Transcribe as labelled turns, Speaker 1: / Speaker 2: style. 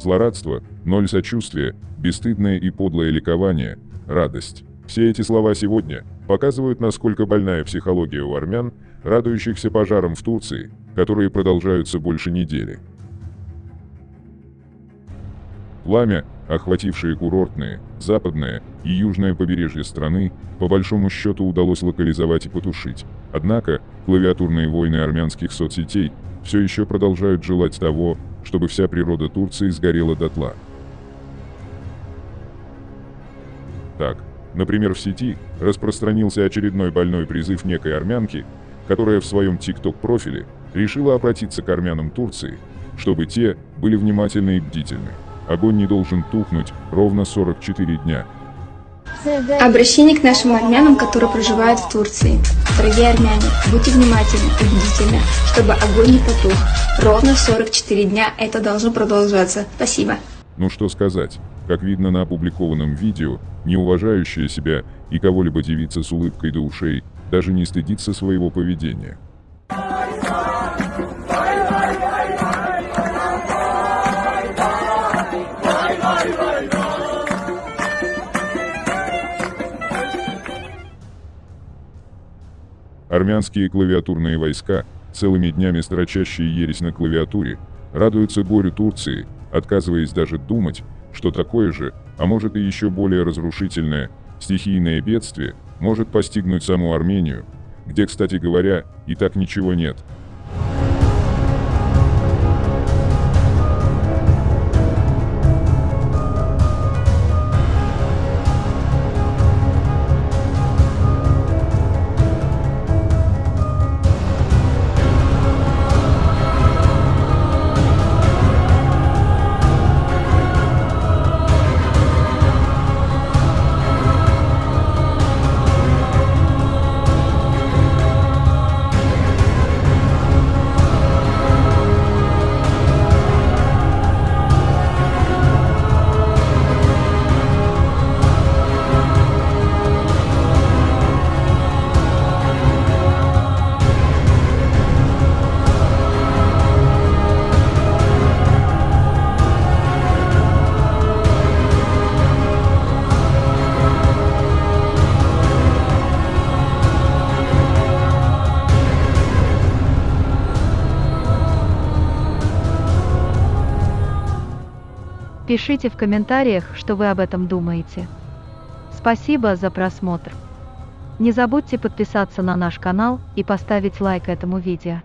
Speaker 1: Злорадство, ноль сочувствия, бесстыдное и подлое ликование, радость. Все эти слова сегодня показывают, насколько больная психология у армян, радующихся пожарам в Турции, которые продолжаются больше недели. Пламя, охватившее курортные, западное и южное побережье страны, по большому счету удалось локализовать и потушить. Однако, клавиатурные войны армянских соцсетей все еще продолжают желать того, чтобы вся природа Турции сгорела дотла. Так, например, в сети распространился очередной больной призыв некой армянки, которая в своем ТикТок-профиле решила обратиться к армянам Турции, чтобы те были внимательны и бдительны. Огонь не должен тухнуть ровно 44 дня.
Speaker 2: Обращение к нашим армянам, которые проживают в Турции. Дорогие армяне, будьте внимательны и бдительны, чтобы огонь не потух. Ровно 44 дня это должно продолжаться. Спасибо.
Speaker 1: Ну что сказать, как видно на опубликованном видео, не уважающая себя и кого-либо девица с улыбкой до ушей даже не стыдится своего поведения. Армянские клавиатурные войска, целыми днями строчащие ересь на клавиатуре, радуются горю Турции, отказываясь даже думать, что такое же, а может и еще более разрушительное, стихийное бедствие может постигнуть саму Армению, где, кстати говоря, и так ничего нет –
Speaker 3: Пишите в комментариях, что вы об этом думаете. Спасибо за просмотр. Не забудьте подписаться на наш канал и поставить лайк этому видео.